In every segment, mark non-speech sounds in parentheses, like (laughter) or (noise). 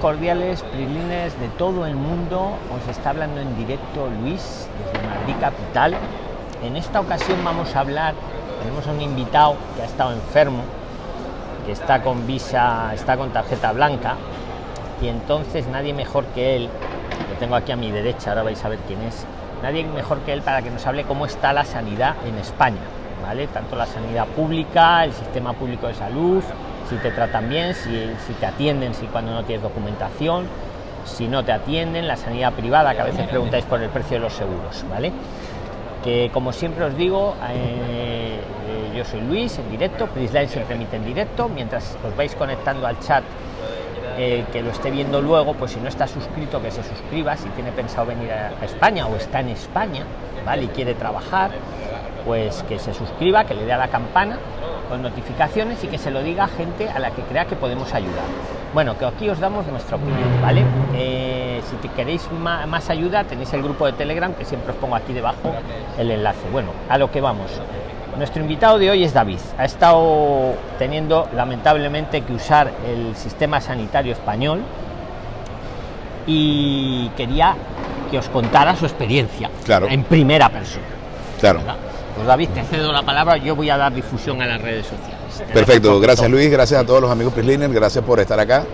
Cordiales, prilines de todo el mundo, os está hablando en directo Luis desde Madrid Capital. En esta ocasión vamos a hablar, tenemos a un invitado que ha estado enfermo, que está con visa, está con tarjeta blanca, y entonces nadie mejor que él, lo tengo aquí a mi derecha, ahora vais a ver quién es, nadie mejor que él para que nos hable cómo está la sanidad en España, ¿vale? Tanto la sanidad pública, el sistema público de salud, si te tratan bien, si, si, te atienden, si cuando no tienes documentación, si no te atienden, la sanidad privada, que a veces preguntáis por el precio de los seguros, ¿vale? Que como siempre os digo, eh, eh, yo soy Luis, en directo, Prisline siempre emite en directo, mientras os vais conectando al chat, eh, que lo esté viendo luego, pues si no está suscrito, que se suscriba, si tiene pensado venir a España o está en España, ¿vale? Y quiere trabajar, pues que se suscriba, que le dé a la campana con notificaciones y que se lo diga a gente a la que crea que podemos ayudar. Bueno, que aquí os damos nuestra opinión, ¿vale? Eh, si te queréis más, ayuda, tenéis el grupo de Telegram que siempre os pongo aquí debajo el enlace. Bueno, a lo que vamos. Nuestro invitado de hoy es David. Ha estado teniendo lamentablemente que usar el sistema sanitario español y quería que os contara su experiencia claro. en primera persona. Claro. ¿verdad? Pues David, te cedo la palabra, yo voy a dar difusión a las redes sociales. Perfecto, gracias Luis, gracias a todos los amigos Prisliner, gracias por estar acá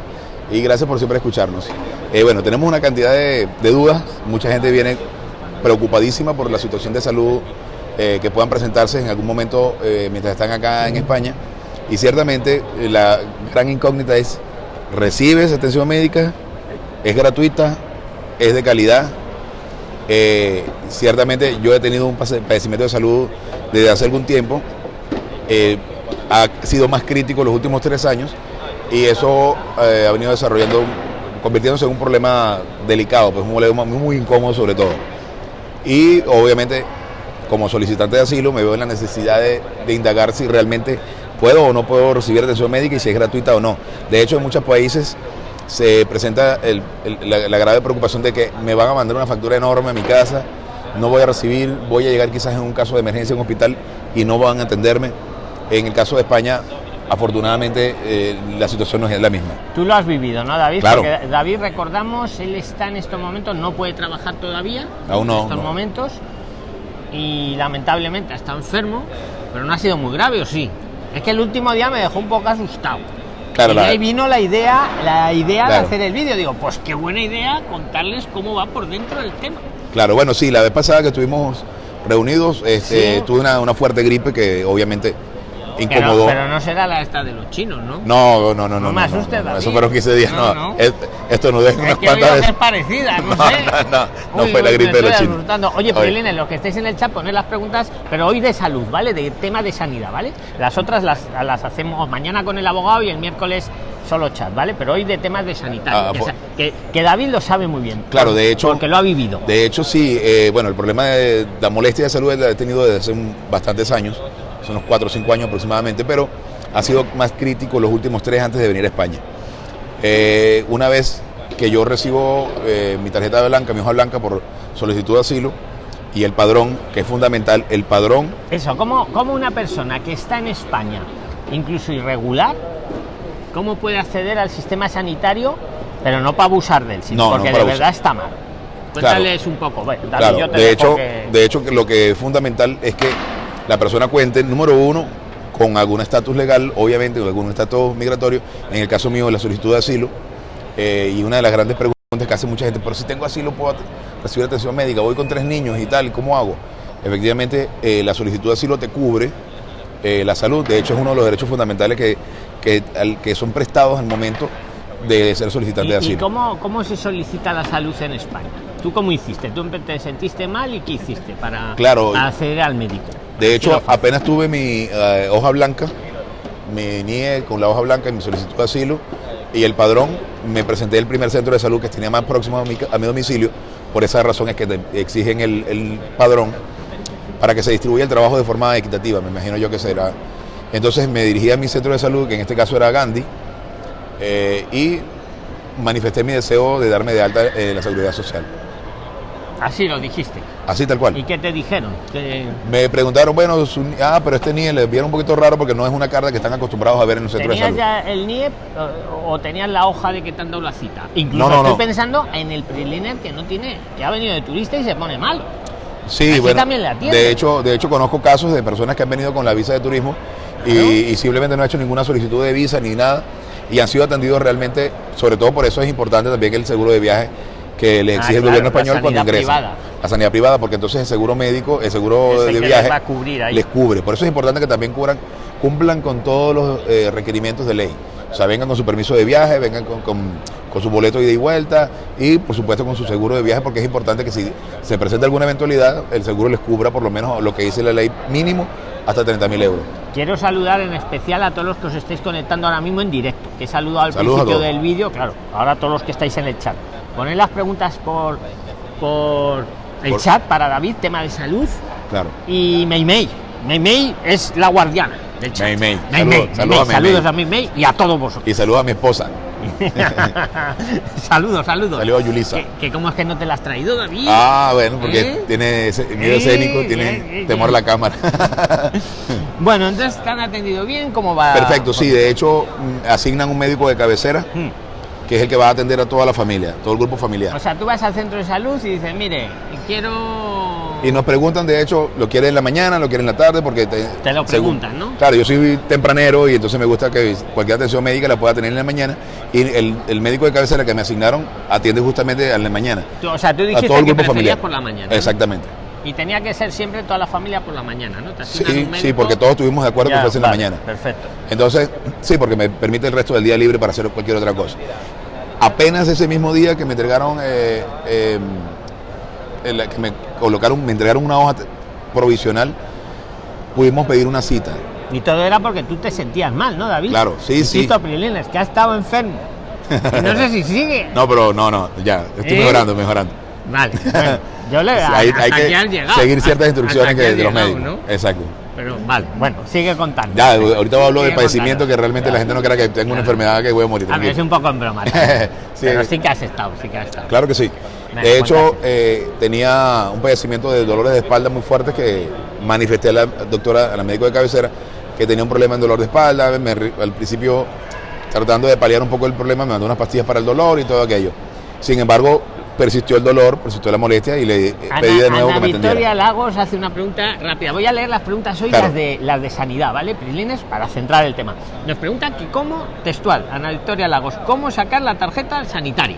y gracias por siempre escucharnos. Eh, bueno, tenemos una cantidad de, de, dudas, mucha gente viene preocupadísima por la situación de salud eh, que puedan presentarse en algún momento eh, mientras están acá en España y ciertamente eh, la gran incógnita es, ¿recibes atención médica? ¿Es gratuita? ¿Es de calidad? Eh, ciertamente yo he tenido un padecimiento de salud desde hace algún tiempo, eh, ha sido más crítico los últimos tres años y eso eh, ha venido desarrollando, convirtiéndose en un problema delicado, pues un problema muy, muy incómodo sobre todo. Y obviamente como solicitante de asilo me veo en la necesidad de, de indagar si realmente puedo o no puedo recibir atención médica y si es gratuita o no. De hecho en muchos países se presenta el, el, la, la, grave preocupación de que me van a mandar una factura enorme a mi casa, no voy a recibir, voy a llegar quizás en un caso de emergencia en un hospital y no van a atenderme. En el caso de España, afortunadamente, eh, la situación no es la misma. Tú lo has vivido, ¿no, David? Claro. Porque David, recordamos, él está en estos momentos, no puede trabajar todavía. Aún no. En estos no. momentos. Y lamentablemente está enfermo, pero no ha sido muy grave, ¿o sí? Es que el último día me dejó un poco asustado. Claro, y de ahí vino la idea, la idea claro. de hacer el vídeo. Digo, pues qué buena idea contarles cómo va por dentro del tema. Claro, bueno, sí, la vez pasada que estuvimos reunidos, este, Sí. tuve una, una fuerte gripe que obviamente Pero, incomodó. pero no será la esta de los chinos, ¿no? No, no, no, no. No me asustes, David. Eso fueron 15 días, No, no. no. Es- Esto no deja Es unas cuantas es parecida, (laughs) no, No, sé. no, no, no Uy, fue la gripe de los chinos. asustando. Oye. Prilines, los que estéis en el chat, poned las preguntas, pero hoy de salud, ¿vale? De tema de sanidad, ¿vale? Las otras las, las hacemos mañana con el abogado y el miércoles solo chat, ¿vale? Pero hoy de temas de sanitario, Ah, que, pues- que, que David lo sabe muy bien. Claro, de hecho- Porque lo ha vivido. De hecho, sí, eh, bueno, el problema de la molestia de salud la he tenido desde hace un- bastantes años, son unos 4 o 5 años aproximadamente, pero ha sido más crítico los últimos tres antes de venir a España. Eh, una vez que yo recibo eh, mi tarjeta blanca, mi hoja blanca por solicitud de asilo y el padrón, que es fundamental, el padrón, Eso, ¿cómo, ¿cómo una persona que está en España, incluso irregular, cómo puede acceder al sistema sanitario, pero no para abusar de él, sino No, no porque para de verdad abusar. está mal? Cuéntales un poco. Bueno, David, Claro, yo te de hecho, que- de hecho lo que es fundamental es que la persona cuente, número uno, con algún estatus legal, obviamente, con algún estatus migratorio, en el caso mío, la solicitud de asilo, eh, y una de las grandes preguntas que hace mucha gente, pero si tengo asilo, ¿puedo recibir atención médica? Voy con tres niños y tal, ¿cómo hago? Efectivamente, eh, la solicitud de asilo te cubre eh, la salud, de hecho es uno de los derechos fundamentales que, que, que son prestados al momento de ser solicitante ¿Y, de y asilo. cómo, cómo se solicita la salud en España? ¿Tú cómo hiciste? ¿Tú te sentiste mal y qué hiciste para, Claro. para acceder al médico? De hecho, apenas tuve mi eh, hoja blanca, me NIE con la hoja blanca y mi solicitud de asilo y el padrón, me presenté al primer centro de salud que tenía más próximo a mi, a mi domicilio. Por esa razón es que te exigen el, el padrón para que se distribuya el trabajo de forma equitativa, me imagino yo que será. Entonces me dirigí a mi centro de salud, que en este caso era Gandhi, eh, y manifesté mi deseo de darme de alta en la seguridad social. Así lo dijiste. Así tal cual. ¿Y qué te dijeron? Me preguntaron, bueno, su- ah, pero este NIE le vieron un poquito raro porque no es una carta que están acostumbrados a ver en el centro de ¿Tenías salud. ya el NIE o, o tenías la hoja de que te han dado la cita? Incluso No, no, estoy no. pensando en el preliner que no tiene, que ha venido de turista y se pone mal. Sí, bueno. también atienden. de hecho, de hecho conozco casos de personas que han venido con la visa de turismo y, y simplemente no han hecho ninguna solicitud de visa ni nada y han sido atendidos realmente, sobre todo por eso es importante también el seguro de viaje que le Ah, exige el gobierno español cuando privada. La sanidad privada, porque entonces el seguro médico, el seguro de les viaje va a cubrir ahí. les cubre. Por eso es importante que también cubran, cumplan con todos los eh, requerimientos de ley. O sea, vengan con su permiso de viaje, vengan con, con- con su boleto de ida y vuelta y por supuesto con su seguro de viaje porque es importante que si se presenta alguna eventualidad, el seguro les cubra por lo menos lo que dice la ley mínimo hasta 30 mil euros. Quiero saludar en especial a todos los que os estáis conectando ahora mismo en directo, que he saludado al Saludos principio del vídeo, claro, ahora a todos los que estáis en el chat. Poned las preguntas por, por el Por- chat para David, tema de salud, Claro. y Mei Mei. Mei Mei es la guardiana del chat. Mei Mei. Mei Saludos- Mei, saludos a Mei. Mei Saludos Mei. a Mei Mei y a todos vosotros. Y saludo a mi esposa. (laughs) saludos, saludos. Saludos a Yulisa. Que, que cómo es que no te la has traído, David. Ah, bueno, porque ¿Eh? tiene miedo Eh, escénico, eh, tiene eh, temor a la cámara. (laughs) Bueno, entonces te han atendido bien, ¿cómo va? Perfecto, sí, de hecho mm, asignan un médico de cabecera Hmm. que es el que va a atender a toda la familia, todo el grupo familiar. O sea, tú vas al centro de salud y dices, mire, quiero... Y nos preguntan, de hecho, ¿lo quiere en la mañana, lo quiere en la tarde? Porque te, Te lo según- preguntan, ¿no? Claro, yo soy tempranero y entonces me gusta que cualquier atención médica la pueda tener en la mañana. Y el, el médico de cabecera que me asignaron atiende justamente a la mañana. Tú- o sea, tú A dijiste todo el grupo familiar. por la mañana. ¿no? Exactamente. Y tenía que ser siempre toda la familia por la mañana, ¿no? Te Sí, sí, porque todos estuvimos de acuerdo Ya, que fuese en vale, la mañana. Perfecto. Entonces, sí, porque me permite el resto del día libre para hacer cualquier otra cosa. Apenas ese mismo día que me entregaron, eh, eh, el- que me colocaron, me entregaron una hoja provisional, pudimos pedir una cita. Y todo era porque tú te sentías mal, ¿no, David? Claro, sí, sí. Tito Prilines, que ha estado enfermo. Y no sé si sigue. (laughs) No, pero no, no, ya, estoy ¿Eh? mejorando, mejorando. Vale. (laughs) bueno, yo le Sí, hay, hay que llegado. seguir ciertas instrucciones que, de los llegado, médicos. ¿no? Exacto. Pero vale, bueno, sigue contando. Ya, ahorita hablo de Sigue padecimiento que realmente la gente no crea que tengo una enfermedad que voy a morir. A ver, es tranquilo. un poco en broma. (laughs) Sí. Pero sí que has estado, sí que has estado. Claro que sí. De hecho, eh, tenía un padecimiento de dolores de espalda muy fuertes que manifesté a la doctora, a la médico de cabecera, que tenía un problema en dolor de espalda. Me al principio, tratando de paliar un poco el problema, me mandó unas pastillas para el dolor y todo aquello. Sin embargo, persistió el dolor, persistió la molestia y le eh, Ana, pedí de nuevo Ana que me Victoria atendiera. Lagos hace una pregunta rápida. Voy a leer las preguntas hoy, Claro. las, de, las de sanidad, ¿vale? Prilines, para centrar el tema. Nos preguntan que cómo, textual, Ana Victoria Lagos, ¿cómo sacar la tarjeta sanitaria?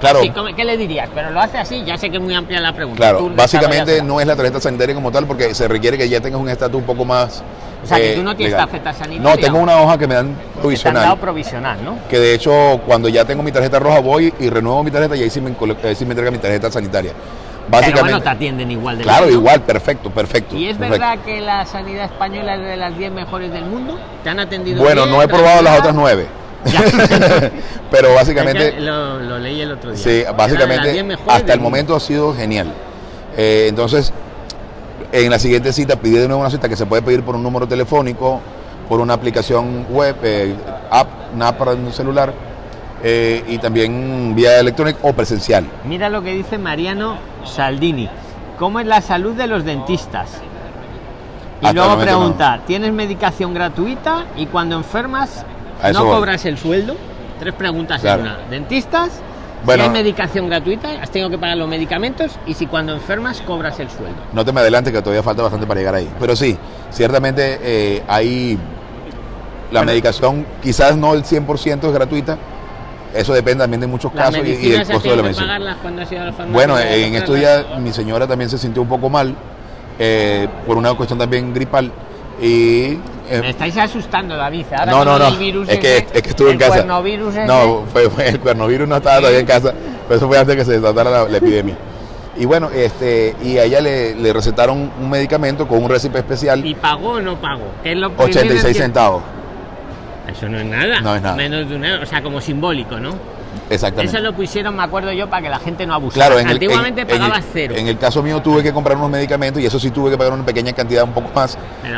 Claro. Sí, ¿Qué le dirías? Pero lo hace así, ya sé que es muy amplia la pregunta. Claro, básicamente no es la tarjeta sanitaria como tal, porque se requiere que ya tengas un estatus un poco más. O sea, eh, que tú no tienes legal. tarjeta sanitaria. No, tengo una hoja que me dan provisional. Que te han dado provisional, ¿no? Que de hecho, cuando ya tengo mi tarjeta roja, voy y renuevo mi tarjeta y ahí sí me, ahí sí me entrega mi tarjeta sanitaria. Básicamente, Pero bueno, te atienden igual de Claro, igual, perfecto, perfecto. ¿Y es perfecto. verdad que la sanidad española es de las 10 mejores del mundo? ¿Te han atendido Bueno, bien, no he probado las otras 9. (laughs) Pero básicamente... Lo, leí el otro día. Sí, básicamente hasta el momento ha sido genial. Eh, entonces, en la siguiente cita pide de nuevo una cita que se puede pedir por un número telefónico, por una aplicación web, eh, app, una app para un celular. Eh, y también vía electrónica o presencial. Mira lo que dice Mariano Saldini. ¿Cómo es la salud de los dentistas? Y luego pregunta, ¿tienes medicación gratuita? Y cuando enfermas, a eso ¿no voy. cobras el sueldo? Tres preguntas Claro. en una. ¿Dentistas? Bueno. si hay medicación gratuita, has tenido que pagar los medicamentos y si cuando enfermas cobras el sueldo. No te me adelantes que todavía falta bastante para llegar ahí. Pero sí, ciertamente eh, hay la Bueno. medicación, quizás no el 100% es gratuita. Eso depende también de muchos casos y- y, del costo de la medicina. la Bueno, en estos días mi señora también se sintió un poco mal eh, por una cuestión también gripal y eh, Me estáis asustando, David. Ahora no, con no, el no. virus Es que, ese, es que estuve en el casa. ese. No, fue, fue- el cuernovirus no estaba todavía en casa, pero eso fue antes que se desatara la, la epidemia. Y bueno, este, y a ella le, le recetaron un medicamento con un récipe especial, ¿Y pagó o no pagó? ¿Qué es lo primero 86 que- centavos. Eso no es nada. No es nada. Menos de un euro. O sea, como simbólico, ¿no? Exactamente. Eso lo pusieron, me acuerdo yo, para que la gente no abusara. Claro, en el, Antiguamente en- en el- cero. En el caso mío tuve que comprar unos medicamentos y eso sí tuve que pagar una pequeña cantidad un poco más,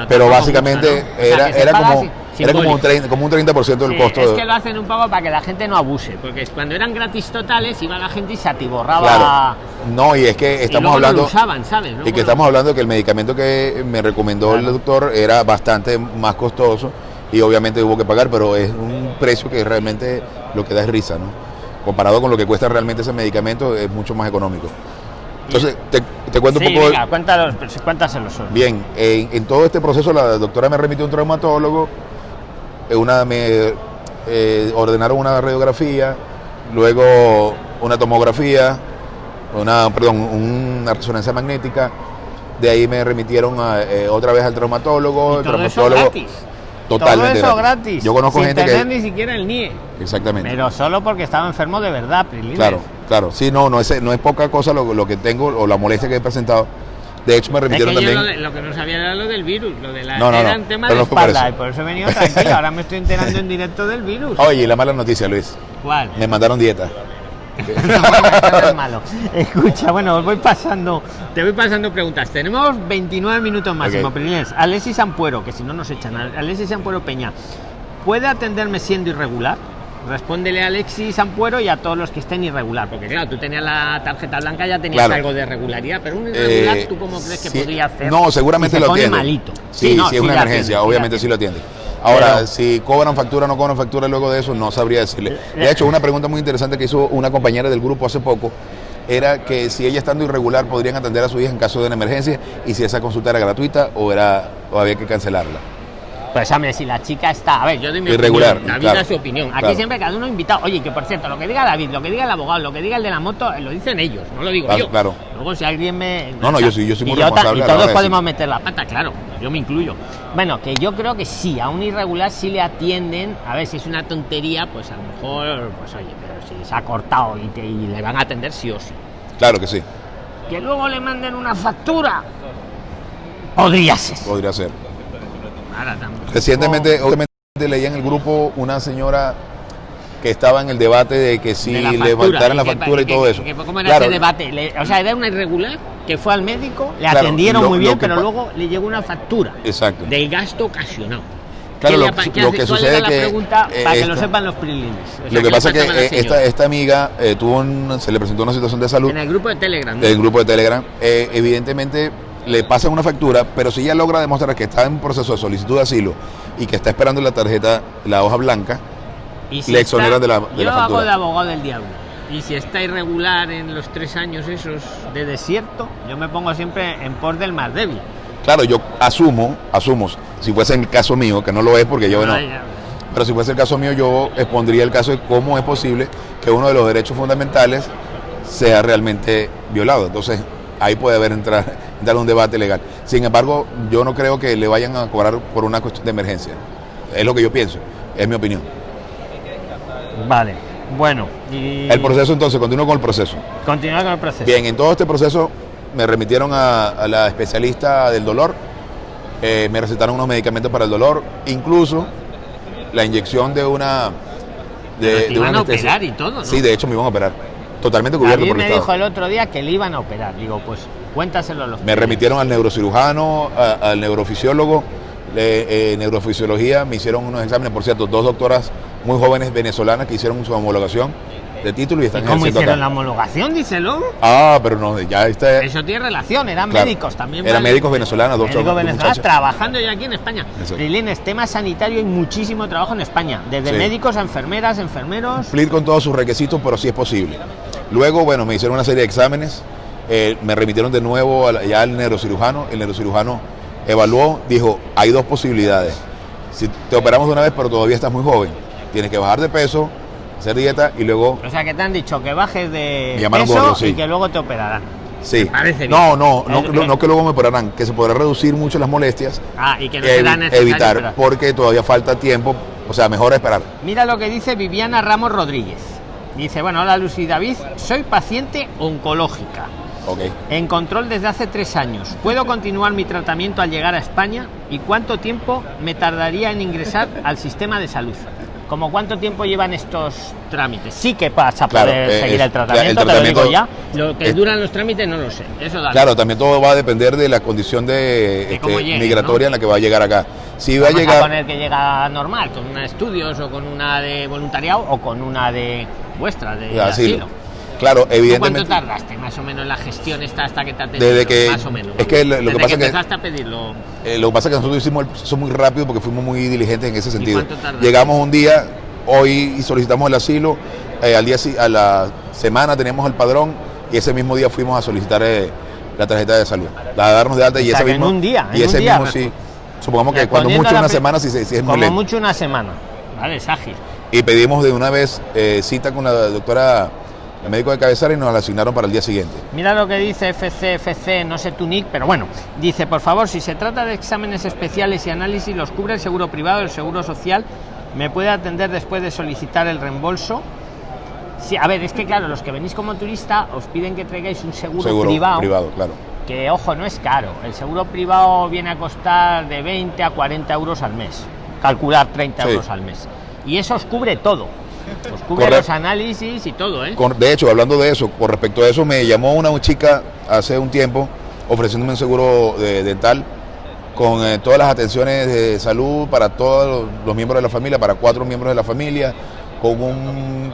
pero básicamente mucho, ¿no? O sea, era, como... si, Era como un, Simbólico. 30%, como un 30% del Sí, costo. es que lo hacen un poco para que la gente no abuse, porque cuando eran gratis totales iba la gente y se atiborraba. Claro. No, y es que y estamos no hablando... lo usaban, ¿sabes? Y que estamos hablando de que el medicamento que me recomendó el doctor era bastante más costoso y obviamente hubo que pagar, pero es un precio que realmente lo que da es risa, ¿no? Comparado con lo que cuesta realmente ese medicamento es mucho más económico. Entonces, te, te cuento Sí, un poco... venga, cuéntalos, cuéntaselos solo. Bien, en, en todo este proceso la doctora me remitió a un traumatólogo, eh, una, me eh, ordenaron una radiografía, luego una tomografía, una, perdón, una resonancia magnética, de ahí me remitieron a, eh, otra vez al traumatólogo, Y el todo eso traumatólogo gratis. Totalmente Todo eso gratis. Yo conozco sin gente tener que ni siquiera el NIE. exactamente. Pero solo porque estaba enfermo de verdad, Prilines. Claro, claro. Sí, no, no es, no es poca cosa lo, lo que tengo o la molestia que he presentado. De hecho, me Es que remitieron yo también. lo, de- lo que no sabía era lo del virus, lo de la No, no, no, era un tema pero de no fue por espalda, y por eso he venido tranquilo. Ahora me estoy enterando en directo del virus. (laughs) Oye, y la mala noticia, Luis. ¿Cuál? Me mandaron dieta. No, es malo. Escucha, bueno, os voy pasando, te voy pasando preguntas. Tenemos 29 minutos máximo, Ok. Prilines. Alexis Ampuero, que si no nos echan. Alexis Ampuero Peña, ¿puede atenderme siendo irregular? Respóndele a Alexis Ampuero y a todos los que estén irregular, porque claro, tú tenías la tarjeta blanca, ya tenías algo de regularidad, pero un irregular, Eh, ¿tú cómo crees que sí, podría hacer? No, seguramente lo atiende. malito. Sí, si es sí una emergencia, obviamente sí sí lo atiende. Ahora, Pero- si cobran factura o no cobran factura luego de eso, no sabría decirle. De hecho, una pregunta muy interesante que hizo una compañera del grupo hace poco era que si ella estando irregular podrían atender a su hija en caso de una emergencia y si esa consulta era gratuita o era o había que cancelarla. Pues hombre, si la chica está, a ver, yo doy mi Irregular, opinión, David claro, da su opinión. Aquí claro. siempre cada uno invitado. Oye, que por cierto, lo que diga David, lo que diga el abogado, lo que diga el de la moto, eh, lo dicen ellos, no lo digo Claro, yo. claro. Luego si alguien me No, no, yo soy- yo soy y muy ta- responsable Y todos de podemos meter la pata, claro, yo me incluyo. Bueno, que yo creo que sí, a un irregular sí le atienden, a ver si es una tontería, pues a lo mejor, pues oye, pero si se ha cortado y, te- y le van a atender sí o sí. Claro que sí, Que luego le manden una factura. Podría ser. podría ser. Recientemente, obviamente, leí en el grupo una señora que estaba en el debate de que si de la le factura, faltara la que- factura y que- todo que- eso. que- ¿Cómo era Claro, ese debate? Le- o sea, era una irregular que fue al médico, le Claro, atendieron lo- muy bien, pero luego le llegó una factura Exacto. del gasto ocasionado. Claro, ¿Qué lo- le lo que sucede la que, pregunta eh, para que lo esta- sepan los prilines? O sea, Lo que pasa es que eh, esta, esta amiga eh, tuvo un- se le presentó una situación de salud en el grupo de Telegram. ¿no? del grupo de Telegram. eh, evidentemente le pasan una factura, pero si ella logra demostrar que está en proceso de solicitud de asilo y que está esperando la tarjeta, la hoja blanca, Y le exoneran de la- de yo la hago de abogado del diablo. Y si está irregular en los tres años esos de desierto, yo me pongo siempre en pos del más débil. claro, yo asumo, asumo, si fuese el caso mío, que no lo es porque yo no, ya. pero si fuese el caso mío, yo expondría el caso de cómo es posible que uno de los derechos fundamentales sea realmente violado. Entonces, ahí puede haber entrar, entrar un debate legal. Sin embargo, yo no creo que le vayan a cobrar por una cuestión de emergencia. Es lo que yo pienso, es mi opinión. Vale, bueno. Y El proceso entonces, continúo con el proceso. Continuar con el proceso. Bien, en todo este proceso me remitieron a, a la especialista del dolor, eh, me recetaron unos medicamentos para el dolor, incluso la inyección de una... Pero te iban a anestesia. operar y todo, ¿no? Sí, de hecho me iban a operar. Totalmente cubierto David por el me dijo el otro día que le iban a operar. Digo, pues cuéntaselo a los Me remitieron al neurocirujano, a- al neurofisiólogo, de eh, neurofisiología, me hicieron unos exámenes, por cierto, dos doctoras muy jóvenes venezolanas que hicieron su homologación de título y ¿Y están cómo ejerciendo hicieron acá. la homologación? Díselo. Ah, pero no, ya está. Eso tiene relación, eran Claro. médicos también. Eran ¿vale? médicos venezolanos, dos Médicos venezolanos trabajando ya aquí en España. Exacto. Prilines, tema sanitario y muchísimo trabajo en España. Desde Sí. médicos a enfermeras, enfermeros. cumplir con todos sus requisitos, pero sí es posible. Luego, bueno, me hicieron una serie de exámenes, eh, me remitieron de nuevo ya al neurocirujano, el neurocirujano evaluó, dijo, hay dos posibilidades. Si te operamos de una vez, pero todavía estás muy joven, tienes que bajar de peso, hacer dieta y luego... O sea, que te han dicho que bajes de peso gordo, sí. y que luego te operarán. Sí. No, no, no, no, no que luego me operarán, que se podrá reducir mucho las molestias, Ah, y que no evi- será evitar, operar. porque todavía falta tiempo, o sea, mejor esperar. Mira lo que dice Viviana Ramos Rodríguez. Dice, bueno, hola Lucy David, soy paciente oncológica. Ok. En control desde hace tres años. ¿Puedo continuar mi tratamiento al llegar a España? ¿Y cuánto tiempo me tardaría en ingresar al sistema de salud? ¿Como cuánto tiempo llevan estos trámites? Sí que vas a Claro, poder eh, seguir es- el tratamiento, el te lo digo ya. Lo que es- duran los trámites no lo sé. Eso da Claro, también todo va a depender de la condición de, este, llegue, migratoria ¿no? en la que va a llegar acá. Si va a llegar... poner que llega normal, con una de estudios o con una de voluntariado o con una de vuestra, de, de asilo. asilo. Claro, ¿Tú ¿Cuánto evidentemente. tardaste más o menos en la gestión esta hasta que te atendieron? Desde que- Más o menos. es que lo- lo que pasa que- empezaste a pedirlo. Eh, lo que pasa es que nosotros hicimos el proceso muy rápido porque fuimos muy diligentes en ese sentido. cuánto tardaste? Llegamos un día, hoy y solicitamos el asilo, eh, al día a la semana teníamos el padrón y ese mismo día fuimos a solicitar eh, la tarjeta de salud, la de darnos de alta y O sea, ese que en mismo un día, y en un ese día, mismo sí. Supongamos que cuando mucho a una semana si, si es muy Como lento. mucho una semana. Vale, es ágil. Y pedimos de una vez eh, cita con la doctora, el médico de cabecera y nos la asignaron para el día siguiente. Mira lo que dice FC, FC, no sé tu nick, pero bueno. Dice, por favor, si se trata de exámenes especiales y análisis, los cubre el seguro privado, el seguro social. ¿Me puede atender después de solicitar el reembolso? Sí, a ver, es que claro, los que venís como turista os piden que traigáis un seguro, Seguro privado, privado, claro. que ojo, no es caro. El seguro privado viene a costar de 20 a 40 euros al mes. Calcular 30 Sí. euros al mes. Y eso os cubre todo. Os cubre los análisis y todo, ¿eh? Con- de hecho, hablando de eso, con respecto a eso, me llamó una chica hace un tiempo ofreciéndome un seguro de- dental con eh, todas las atenciones de salud para todos los, los miembros de la familia, para cuatro miembros de la familia, con un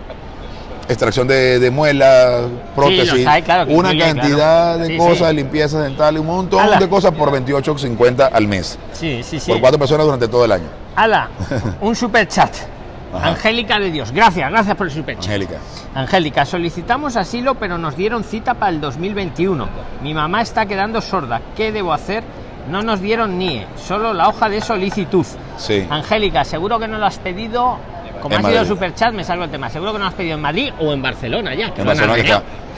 extracción de, de muela, prótesis, claro, una incluye, cantidad claro. de Sí, cosas, sí. limpiezas dentales, un montón Ala. de cosas por 28.50 al mes, Sí, sí, sí. por cuatro personas durante todo el año. Ala, (laughs) un super chat. Ajá. Angélica de Dios, gracias, gracias por el super. Angélica. Angélica, solicitamos asilo, pero nos dieron cita para el 2021. Mi mamá está quedando sorda. ¿Qué debo hacer? No nos dieron NIE, solo la hoja de solicitud. Sí. Angélica, seguro que no lo has pedido. Como En ha sido Madrid. super chat, me salgo el tema. Seguro que no lo has pedido en Madrid o en Barcelona ya. que En Barcelona que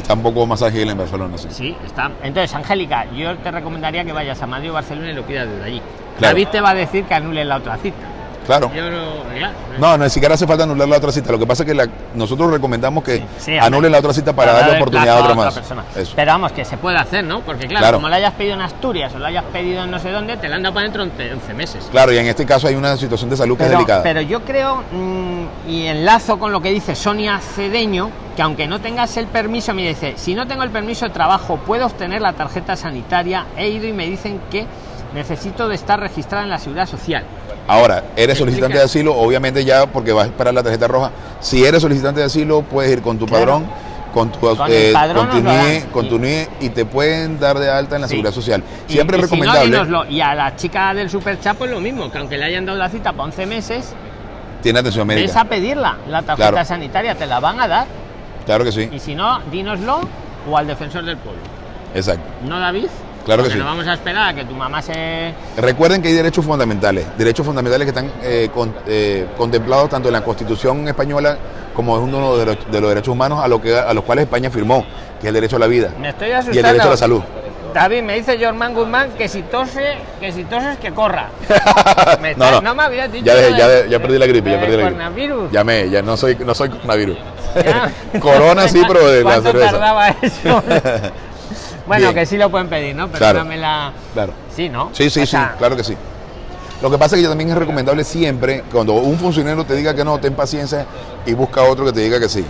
está, un poco más ágil en Barcelona, sí. Sí, está. Entonces, Angélica, yo te recomendaría que vayas a Madrid o Barcelona y lo pidas desde allí. Claro. David te va a decir que anules la otra cita. Claro. Yo no, ya, No, no, ni siquiera hace falta anular la otra cita. Lo que pasa es que la- nosotros recomendamos que Sí, anulen la otra cita para darle darle oportunidad a otra más. Eso. Pero vamos, que se puede hacer, ¿no? Porque claro, Claro. como lo hayas pedido en Asturias o lo hayas pedido en no sé dónde, te la han dado para dentro 11, 11 meses. Claro, y en este caso hay una situación de salud que es delicada. pero yo creo, mm, y enlazo con lo que dice Sonia Cedeño, que aunque no tengas el permiso, me dice, si no tengo el permiso de trabajo, puedo obtener la tarjeta sanitaria. He ido y me dicen que necesito de estar registrada en la seguridad social. Ahora, eres ¿Me solicitante de asilo, obviamente ya porque vas a esperar la tarjeta roja. Si eres solicitante de asilo, puedes ir con tu Claro. padrón, con tu, Con eh, el padrón con tu NIE, dan. con tu Y- NIE y te pueden dar de alta en la Sí. seguridad social. Y- Siempre y es si no, recomendable. y a la chica del Super Chat, pues lo mismo, que aunque le hayan dado la cita para 11 meses, tiene atención ves médica. a pedirla, la tarjeta Claro. sanitaria, te la van a dar. Claro que sí. Y si no, dínoslo o al defensor del pueblo. Exacto. ¿No, David? Claro que Porque sí. no vamos a esperar a que tu mamá se... Recuerden que hay derechos fundamentales, derechos fundamentales que están eh, con- eh, contemplados tanto en la Constitución española como es uno de los, de los derechos humanos a, lo que, a los cuales España firmó, que es el derecho a la vida Me estoy y asustando. el derecho a la salud. David, me dice Jorman Guzmán que si tose, que si toses que corra. (laughs) Me No, está- no. me habías dicho Ya, dejé- ya, de- ya perdí la gripe, ya perdí la gripe. coronavirus. Ya me, ya no soy, no soy coronavirus. (laughs) Corona sí, pero de la ¿Cuánto cerveza. tardaba eso? (laughs) bueno, Bien. que sí lo pueden pedir, ¿no? Claro. Perdóname la... Claro. Sí, ¿no? Sí, sí, O sí, claro que sí. Lo que pasa es que también es recomendable siempre, cuando un funcionario te diga que no, ten paciencia y busca otro que te diga que sí.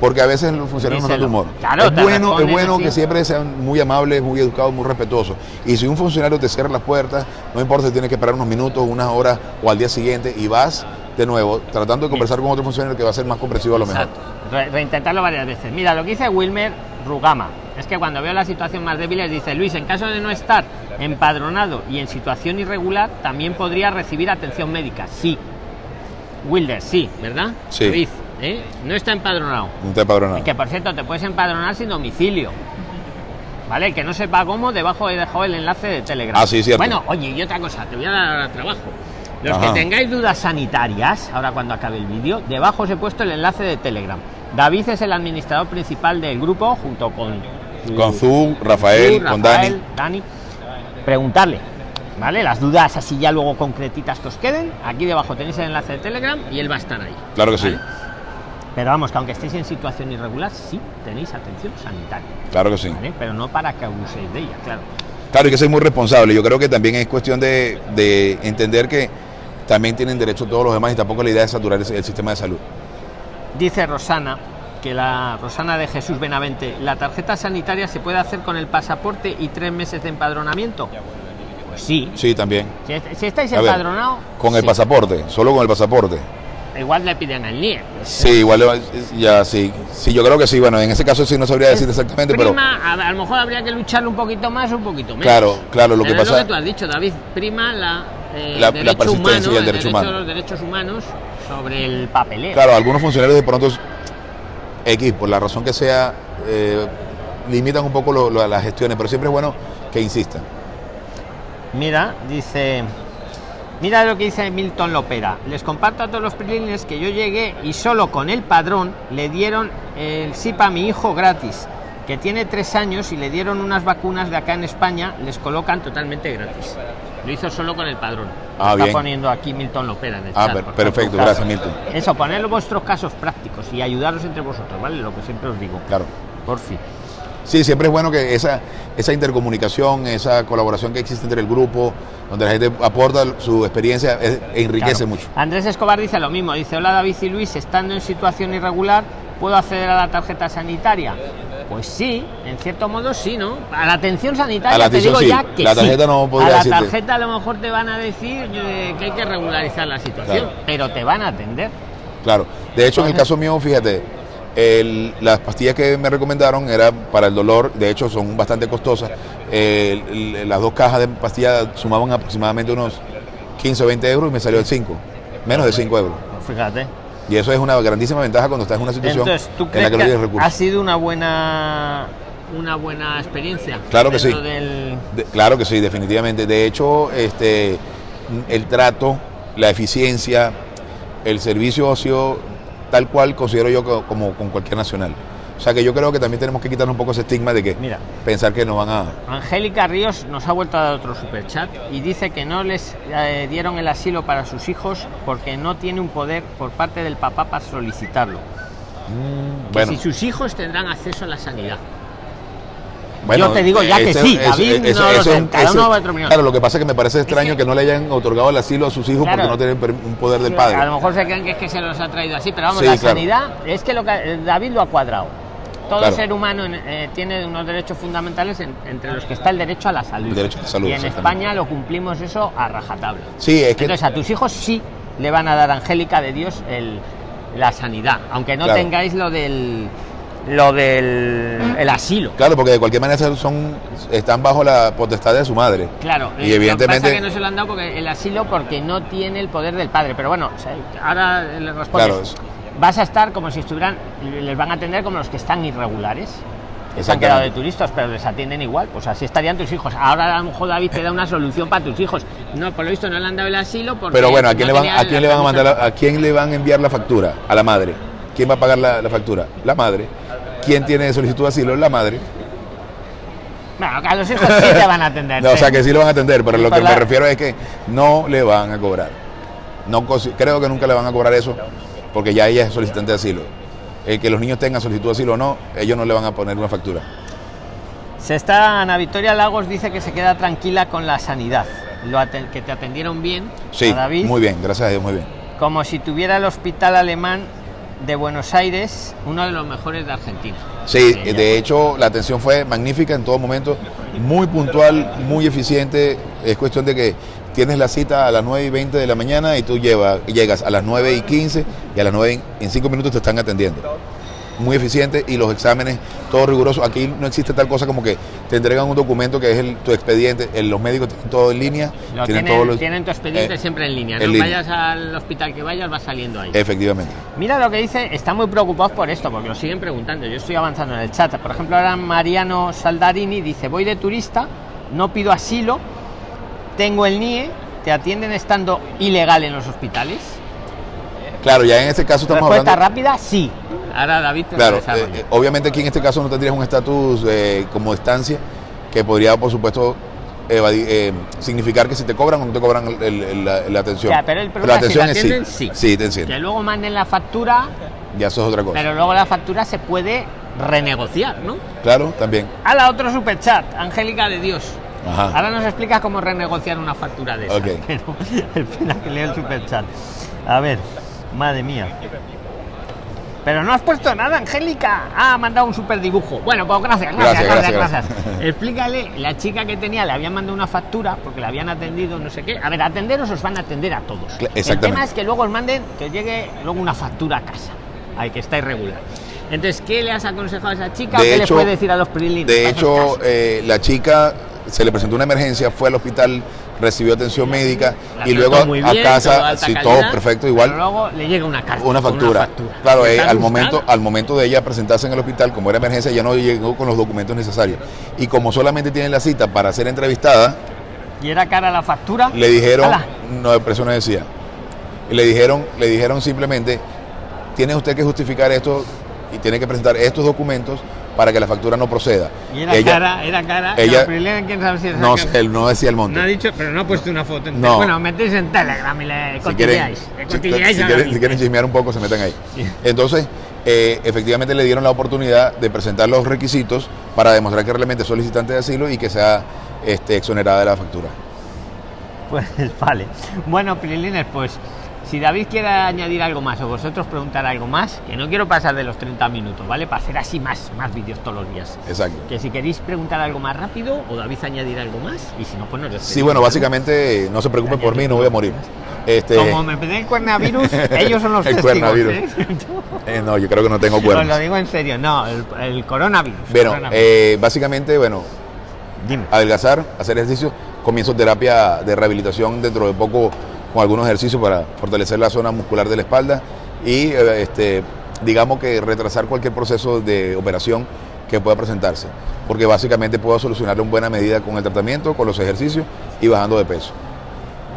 Porque a veces los funcionarios no son de humor. Claro, es bueno, es bueno que siempre sean muy amables, muy educados, muy respetuosos. Y si un funcionario te cierra las puertas, no importa si tienes que esperar unos minutos, unas horas o al día siguiente y vas de nuevo tratando de conversar con otro funcionario que va a ser más comprensivo a lo mejor. Exacto. Re- reintentarlo varias veces. Mira, lo que dice Wilmer Rugama es que cuando veo la situación más débil, dice Luis, en caso de no estar empadronado y en situación irregular, también podría recibir atención médica. Sí. Wilder, sí, ¿verdad? Sí. David, ¿eh? No está empadronado. No te empadronado. Y que por cierto, te puedes empadronar sin domicilio. ¿Vale? El que no sepa cómo, debajo he dejado el enlace de Telegram. Ah, sí, cierto. Bueno, oye, y otra cosa, te voy a dar trabajo. Los Ajá. que tengáis dudas sanitarias, ahora cuando acabe el vídeo, debajo os he puesto el enlace de Telegram. David es el administrador principal del grupo, junto con... Con Zu, Rafael, con Dani. Preguntarle, ¿vale? Las dudas así ya luego concretitas que os queden. Aquí debajo tenéis el enlace de Telegram y él va a estar ahí. Claro que sí. Pero vamos, que aunque estéis en situación irregular, sí tenéis atención sanitaria. claro que sí. ¿vale? Pero no para que abuséis de ella, claro. Claro, hay que ser muy responsable. Yo creo que también es cuestión de, de entender que también tienen derecho todos los demás y tampoco la idea es saturar el, el sistema de salud. Dice Rosana, que la Rosana de Jesús Benavente, ¿la tarjeta sanitaria se puede hacer con el pasaporte y tres meses de empadronamiento? Sí. Sí, también. Si, si estáis empadronados. Con el sí. pasaporte, solo con el pasaporte. Igual le piden el NIE. Sí, igual le ya sí. Sí, yo creo que sí. Bueno, en ese caso sí no sabría decir exactamente, pero Prima, a, a lo mejor habría que lucharlo un poquito más o un poquito menos. claro, claro, lo que Pero es pasa lo que tú has dicho, David. Prima la, eh, La- la derecho persistencia humano, y el derecho humano. los derechos humanos sobre el papeleo. Claro, algunos funcionarios de pronto X, por la razón que sea, eh, limitan un poco lo- lo- las gestiones, pero siempre es bueno que insistan. Mira, dice. Mira lo que dice Milton Lopera. Les comparto a todos los PRIXLINERS que yo llegué y solo con el padrón le dieron el SIP a mi hijo gratis, que tiene tres años y le dieron unas vacunas de acá en España, les colocan totalmente gratis. Lo hizo solo con el padrón. Ah, Está bien. poniendo aquí Milton Lopera en el Ah, chat, per- por perfecto, gracias, Milton. Eso, poner vuestros casos prácticos y ayudaros entre vosotros, ¿vale? Lo que siempre os digo. Claro. Por fin. Sí, siempre es bueno que esa, esa intercomunicación, esa colaboración que existe entre el grupo, donde la gente aporta su experiencia, es- enriquece Claro. mucho. Andrés Escobar dice lo mismo, dice, hola David y Luis, estando en situación irregular, ¿puedo acceder a la tarjeta sanitaria? Pues sí, en cierto modo sí, ¿no? A la atención sanitaria A la te digo sí, ya que la tarjeta sí. no podría A la decirte. tarjeta a lo mejor te van a decir eh, que hay que regularizar la situación, Claro. pero te van a atender. Claro. De hecho, en el caso mío, fíjate, el- las pastillas que me recomendaron eran para el dolor, de hecho son bastante costosas. El- el- las dos cajas de pastillas sumaban aproximadamente unos 15 o 20 euros y me salió el 5, menos de 5 euros. Fíjate. Y eso es una grandísima ventaja cuando estás en una situación Entonces, ¿tú en la crees que no tienes ha recursos. sido una buena una buena experiencia? Claro que sí. del- De- claro que sí, definitivamente. De hecho, este, el trato, la eficiencia, el servicio ha sido tal cual considero yo co- como con cualquier nacional. O sea que yo creo que también tenemos que quitarnos un poco ese estigma de que Mira. pensar que nos van a... Angélica Ríos nos ha vuelto a dar otro superchat y dice que no les eh, dieron el asilo para sus hijos porque no tiene un poder por parte del papá para solicitarlo. Que Bueno, si sus hijos tendrán acceso a la sanidad. bueno, yo te digo ya que sí, David, no lo cada uno va a. Claro, lo que pasa es que me parece extraño que- que, no le hayan otorgado el asilo a sus hijos Claro. porque no tienen un poder del A padre. lo mejor se creen que es que se los ha traído así, pero vamos, Sí, la claro. sanidad es que lo que eh, David lo ha cuadrado. Todo Claro. ser humano eh, tiene unos derechos fundamentales en- entre los que está el derecho a la salud. El derecho a la salud, y en. España lo cumplimos eso a rajatabla. Sí, es que... Entonces a tus hijos sí le van a dar Angélica de Dios el, la sanidad, aunque no Claro. tengáis lo del lo del el asilo. Claro, porque de cualquier manera son, están bajo la potestad de su madre. Claro, Y evidentemente- lo que pasa que no se lo han dado porque el asilo porque no tiene el poder del padre. Pero bueno, ahora le respondes. Claro, Vas a estar como si estuvieran, les van a atender como los que están irregulares. Se han quedado de turistas, pero les atienden igual. Pues así estarían tus hijos. Ahora a lo mejor David te da una solución para tus hijos. No, por lo visto no le han dado el asilo porque. Pero bueno, ¿a quién, no le van, ¿a quién le van a mandar, la- a quién le van a enviar la factura? A la madre. ¿Quién va a pagar la, la factura? La madre. ¿Quién tiene solicitud de asilo? La madre. Bueno, a los hijos sí te van a atender. (laughs) No, o sea que sí lo van a atender, pero lo que me refiero es que no le van a cobrar. No, creo que nunca le van a cobrar eso, porque ya ella es solicitante de asilo. El que los niños tengan solicitud de asilo o no, ellos no le van a poner una factura. Se está, Ana Victoria Lagos dice que se queda tranquila con la sanidad. Lo que te atendieron bien, Sí, a David, muy bien, gracias a Dios, muy bien. como si tuviera el hospital alemán de Buenos Aires, uno de los mejores de Argentina. Sí, Ella. de hecho la atención fue magnífica en todo momento, muy puntual, muy eficiente. Es cuestión de que tienes la cita a las 9 y 20 de la mañana y tú llevas, llegas a las 9 y 15 y a las 9 y- en 5 minutos te están atendiendo. Muy eficiente y los exámenes, todo riguroso. Aquí no existe tal cosa como que te entregan un documento que es el- tu expediente. El- los médicos tienen todo en línea. Lo tienen, tienen, los- tienen tu expediente eh, siempre en línea. en no línea. vayas al hospital que vayas, vas saliendo ahí. Efectivamente. Mira lo que dice, está muy preocupados por esto, porque lo siguen preguntando. Yo estoy avanzando en el chat. Por ejemplo, ahora Mariano Saldarini dice, voy de turista, no pido asilo, tengo el NIE, te atienden estando ilegal en los hospitales. Claro, ya en este caso estamos Respuesta hablando. rápida, sí. Ahora David te Claro, eh, eh, obviamente aquí en este caso no tendrías un estatus eh, como estancia que podría, por supuesto, evadi- eh, significar que si te cobran o no te cobran el- el- la, la atención. Ya, pero el la problema es si atención te es atienden, sí. sí. Te que luego manden la factura, Ya eso es otra cosa. pero luego la factura se puede renegociar, ¿no? Claro, también. A la otro superchat, Angélica de Dios. Ajá. Ahora nos explica cómo renegociar una factura de esa. Ok. (laughs) Pero espera que leo el superchat. A ver, madre mía. Pero no has puesto nada, Angélica. Ah, ha mandado un super dibujo. Bueno, pues gracias, gracias, Gracias, gracias. (laughs) Explícale, la chica que tenía le habían mandado una factura porque le habían atendido, no sé qué. A ver, atenderos os van a atender a todos. Cla- El exactamente. tema es que luego os manden que llegue luego una factura a casa. Ay, que está irregular. Entonces, ¿qué le has aconsejado a esa chica? De ¿Qué hecho- le puede decir a los prilines? De hecho, eh, la chica se le presentó una emergencia, fue al hospital, recibió atención médica La y luego a casa, sí, todo perfecto, igual. pero luego le llega una carta. una factura. factura. Claro, eh, ¿Está al, momento, al momento de ella presentarse en el hospital, como era emergencia, ya no llegó con los documentos necesarios. Y como solamente tiene la cita para ser entrevistada, ¿Y era cara la factura? le dijeron, Ala. no, eso no decía. Le dijeron, le dijeron simplemente, tiene usted que justificar esto y tiene que presentar estos documentos para que la factura no proceda. Y era Ella- cara, era cara. ella- Los prilines, ¿quién sabe si es No, él no decía el monto. No ha dicho, pero no ha puesto una foto. en No. Bueno, metéis en Telegram y le si quieren, cotilleáis. Le si, quieren, si quieren chismear un poco, se metan ahí. Sí. Entonces, eh, efectivamente le dieron la oportunidad de presentar los requisitos para demostrar que realmente es solicitante de asilo y que sea este, exonerada de la factura. Pues vale. Bueno, Prilines, pues si David quiere añadir algo más o vosotros preguntar algo más, que no quiero pasar de los 30 minutos, ¿vale? Para hacer así más, más vídeos todos los días. Exacto. Que si queréis preguntar algo más rápido o David añadir algo más, y si no, pues nos Sí, bueno, ¿no? básicamente no se preocupe por mí, no voy a morir. Este, Como me pedí el coronavirus, ellos son los (laughs) El testigos. ¿eh? (laughs) eh, no, yo creo que no tengo Os lo cuernos. digo en serio, no, el, el coronavirus. Bueno, coronavirus. eh, básicamente, bueno, Dime. adelgazar, hacer ejercicio, comienzo terapia de rehabilitación dentro de poco con algunos ejercicios para fortalecer la zona muscular de la espalda y eh, este, digamos que retrasar cualquier proceso de operación que pueda presentarse, porque básicamente puedo solucionarlo en buena medida con el tratamiento, con los ejercicios y bajando de peso.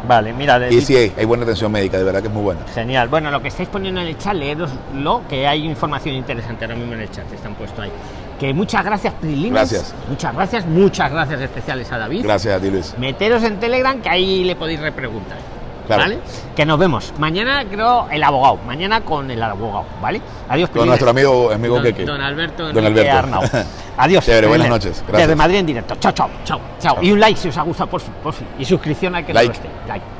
Vale, mira, Y sí, hay, hay buena atención médica, de verdad que es muy buena. Genial. Bueno, lo que estáis poniendo en el chat, leeroslo, que hay información interesante ahora mismo en el chat, están puesto ahí. Que muchas gracias, Prilines. Gracias. Muchas gracias, muchas gracias especiales a David. Gracias a ti, Luis. Meteros en Telegram, que ahí le podéis repreguntar. Claro. ¿Vale? Que nos vemos. Mañana creo el abogado. Mañana con el abogado, ¿vale? Adiós, Con nuestro amigo, amigo don, Keke. don Alberto, Don Alberto. Arnau. (laughs) Adiós. Chévere, buenas noches. Gracias. Desde Madrid en directo. Chao, chao, chao, chao. Y un like si os ha gustado, por fin, por fin. Y suscripción al que Like. no. Like.